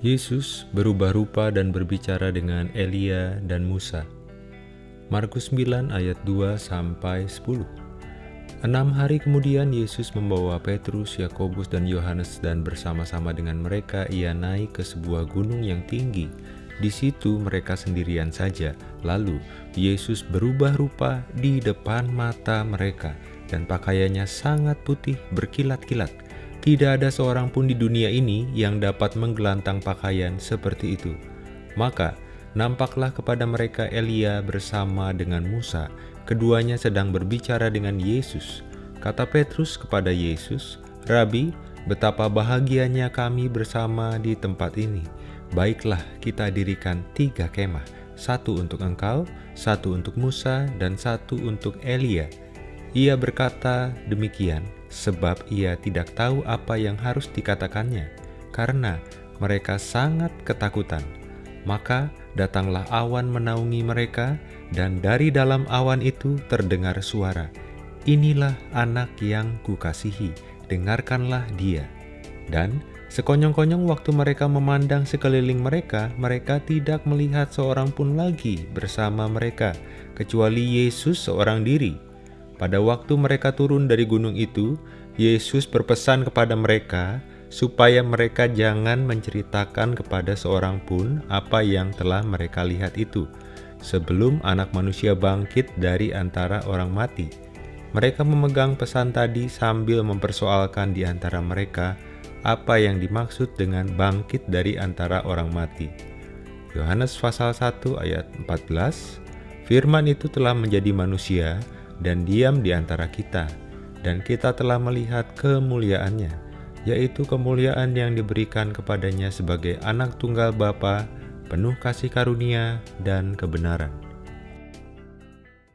Yesus berubah rupa dan berbicara dengan Elia dan Musa. Markus 9 ayat 2 sampai 10. Enam hari kemudian Yesus membawa Petrus, Yakobus, dan Yohanes dan bersama-sama dengan mereka ia naik ke sebuah gunung yang tinggi. Di situ mereka sendirian saja. Lalu Yesus berubah rupa di depan mata mereka dan pakaiannya sangat putih berkilat-kilat tidak ada seorang pun di dunia ini yang dapat menggelantang pakaian seperti itu. Maka, nampaklah kepada mereka Elia bersama dengan Musa. Keduanya sedang berbicara dengan Yesus. Kata Petrus kepada Yesus, Rabi, betapa bahagianya kami bersama di tempat ini. Baiklah kita dirikan tiga kemah, satu untuk engkau, satu untuk Musa, dan satu untuk Elia. Ia berkata demikian, sebab ia tidak tahu apa yang harus dikatakannya, karena mereka sangat ketakutan. Maka datanglah awan menaungi mereka, dan dari dalam awan itu terdengar suara, Inilah anak yang kukasihi, dengarkanlah dia. Dan sekonyong-konyong waktu mereka memandang sekeliling mereka, mereka tidak melihat seorang pun lagi bersama mereka, kecuali Yesus seorang diri pada waktu mereka turun dari gunung itu, Yesus berpesan kepada mereka supaya mereka jangan menceritakan kepada seorang pun apa yang telah mereka lihat itu, sebelum anak manusia bangkit dari antara orang mati. Mereka memegang pesan tadi sambil mempersoalkan di antara mereka apa yang dimaksud dengan bangkit dari antara orang mati. Yohanes pasal 1 ayat 14, Firman itu telah menjadi manusia, dan diam di antara kita, dan kita telah melihat kemuliaannya, yaitu kemuliaan yang diberikan kepadanya sebagai anak tunggal Bapa, penuh kasih karunia dan kebenaran.